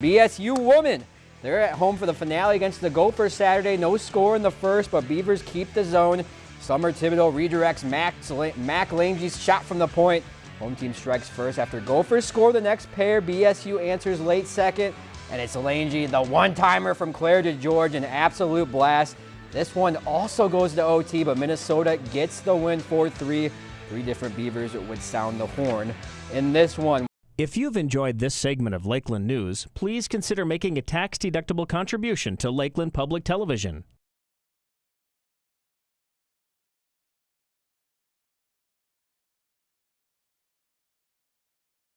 BSU women. They're at home for the finale against the Gophers Saturday. No score in the first, but Beavers keep the zone. Summer Thibodeau redirects Mac, Lange's shot from the point. Home team strikes first after Gophers score the next pair. BSU answers late second, and it's Lange, the one-timer from Claire to DeGeorge, an absolute blast. This one also goes to OT, but Minnesota gets the win 4-3. Three different Beavers would sound the horn in this one. If you've enjoyed this segment of Lakeland News, please consider making a tax-deductible contribution to Lakeland Public Television.